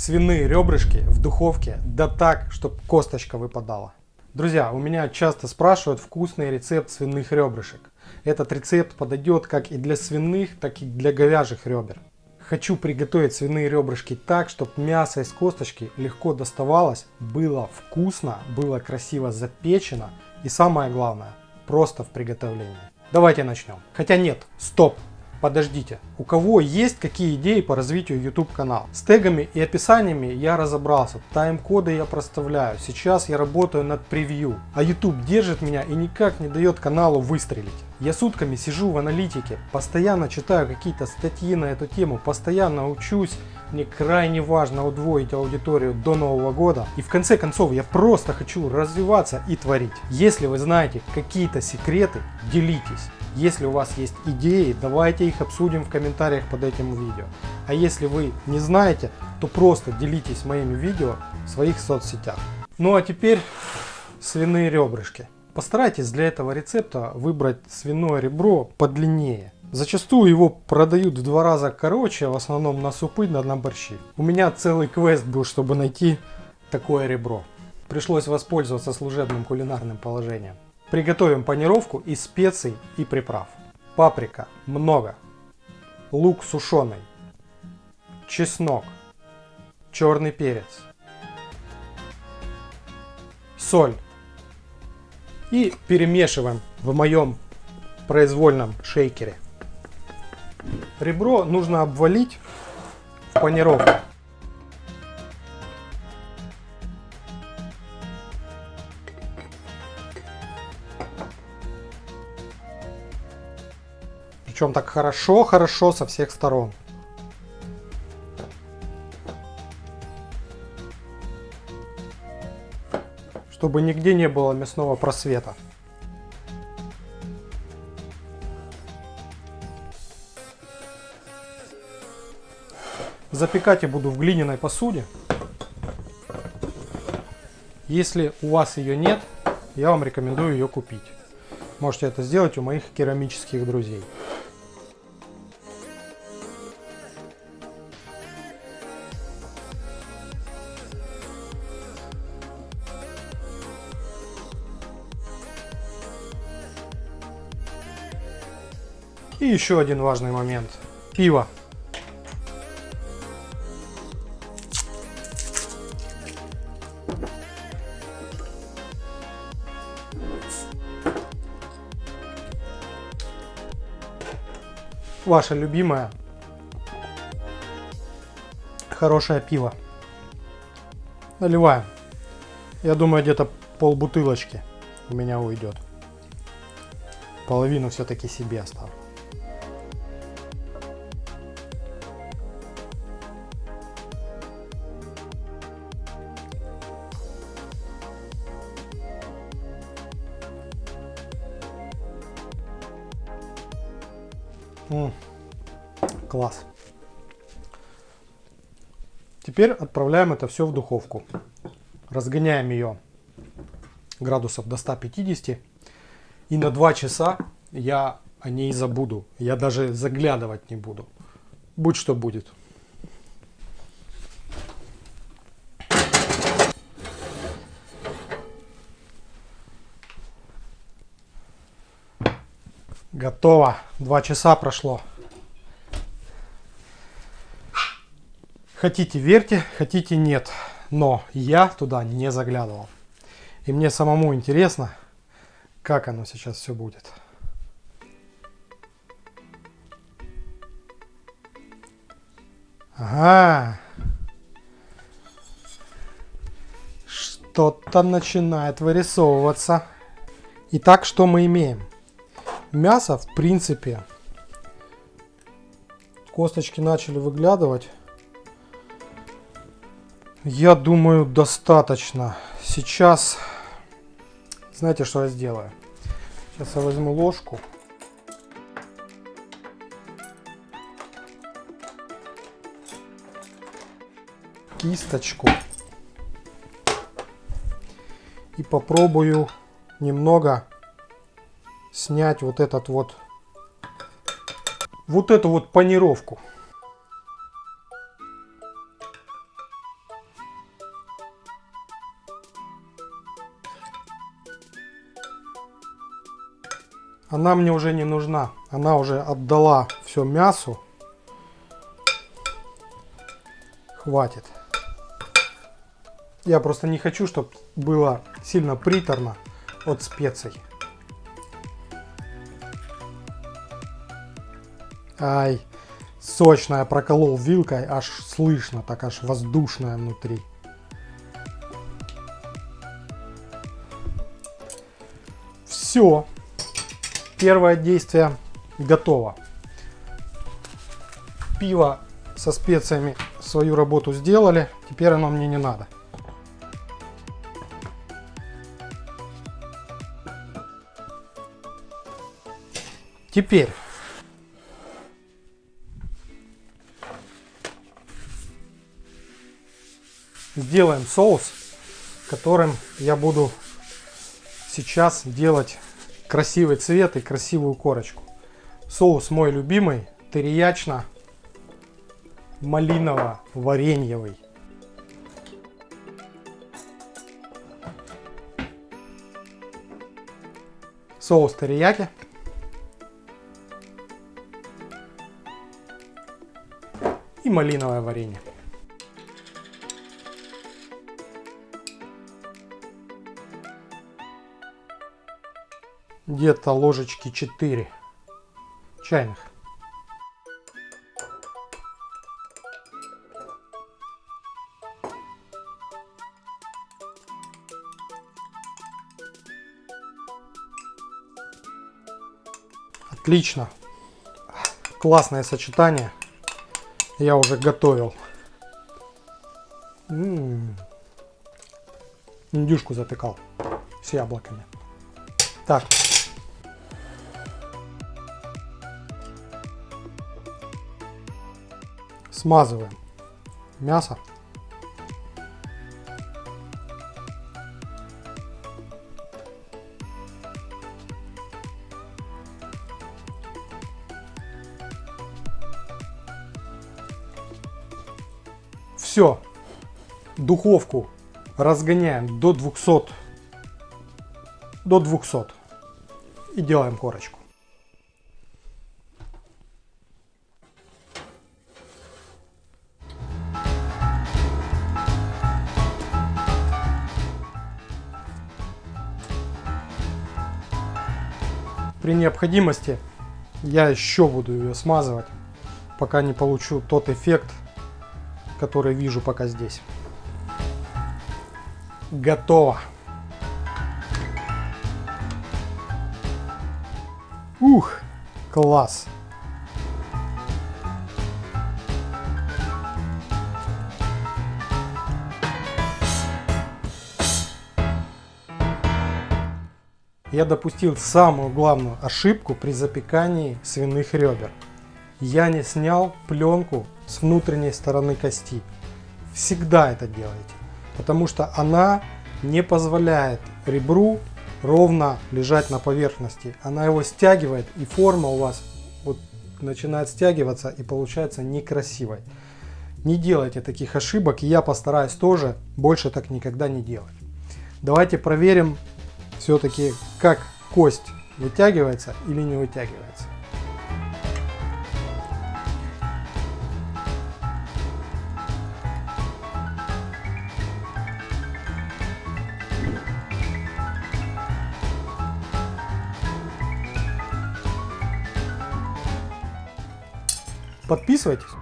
свиные ребрышки в духовке, да так, чтобы косточка выпадала. Друзья, у меня часто спрашивают вкусный рецепт свиных ребрышек. Этот рецепт подойдет как и для свиных, так и для говяжьих ребер. Хочу приготовить свиные ребрышки так, чтобы мясо из косточки легко доставалось, было вкусно, было красиво запечено и самое главное, просто в приготовлении. Давайте начнем. Хотя нет, стоп, Подождите, у кого есть какие идеи по развитию YouTube канала? С тегами и описаниями я разобрался, тайм-коды я проставляю, сейчас я работаю над превью, а YouTube держит меня и никак не дает каналу выстрелить. Я сутками сижу в аналитике, постоянно читаю какие-то статьи на эту тему, постоянно учусь, мне крайне важно удвоить аудиторию до Нового года. И в конце концов я просто хочу развиваться и творить. Если вы знаете какие-то секреты, делитесь. Если у вас есть идеи, давайте их обсудим в комментариях под этим видео. А если вы не знаете, то просто делитесь моими видео в своих соцсетях. Ну а теперь свиные ребрышки. Постарайтесь для этого рецепта выбрать свиное ребро подлиннее. Зачастую его продают в два раза короче, в основном на супы, на, на борщи. У меня целый квест был, чтобы найти такое ребро. Пришлось воспользоваться служебным кулинарным положением. Приготовим панировку из специй и приправ. Паприка много. Лук сушеный. Чеснок. Черный перец. Соль. И перемешиваем в моем произвольном шейкере. Ребро нужно обвалить в панировку. Причем так хорошо-хорошо со всех сторон. Чтобы нигде не было мясного просвета. Запекать я буду в глиняной посуде. Если у вас ее нет, я вам рекомендую ее купить. Можете это сделать у моих керамических друзей. И еще один важный момент. Пиво. Ваше любимое хорошее пиво. Наливаем. Я думаю, где-то пол бутылочки у меня уйдет. Половину все-таки себе оставлю. М -м, класс. Теперь отправляем это все в духовку. Разгоняем ее градусов до 150. И на 2 часа я о ней забуду. Я даже заглядывать не буду. Будь что будет. Готово. Два часа прошло. Хотите верьте, хотите нет. Но я туда не заглядывал. И мне самому интересно, как оно сейчас все будет. Ага. Что-то начинает вырисовываться. Итак, что мы имеем? Мясо, в принципе, косточки начали выглядывать. Я думаю, достаточно. Сейчас, знаете, что я сделаю? Сейчас я возьму ложку. Кисточку. И попробую немного снять вот этот вот, вот эту вот панировку. Она мне уже не нужна. Она уже отдала все мясу. Хватит. Я просто не хочу, чтобы было сильно приторно от специй. Ай, сочная проколол вилкой, аж слышно, так аж воздушная внутри. Все. Первое действие готово. Пиво со специями свою работу сделали. Теперь оно мне не надо. Теперь сделаем соус, которым я буду сейчас делать красивый цвет и красивую корочку. Соус мой любимый, териячно малиново-вареньевый. Соус терияки. И малиновое варенье. Где-то ложечки 4 чайных. Отлично. Классное сочетание. Я уже готовил. М -м -м. Индюшку затыкал с яблоками. Смазываем мясо. Все, духовку разгоняем до 200, до 200 и делаем корочку. При необходимости я еще буду ее смазывать, пока не получу тот эффект, который вижу пока здесь. Готово. Ух, класс. Я допустил самую главную ошибку при запекании свиных ребер. Я не снял пленку с внутренней стороны кости. Всегда это делайте, потому что она не позволяет ребру ровно лежать на поверхности. Она его стягивает и форма у вас вот начинает стягиваться и получается некрасивой. Не делайте таких ошибок, и я постараюсь тоже больше так никогда не делать. Давайте проверим все-таки как кость вытягивается или не вытягивается. Подписывайтесь.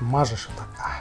Мажешь вот так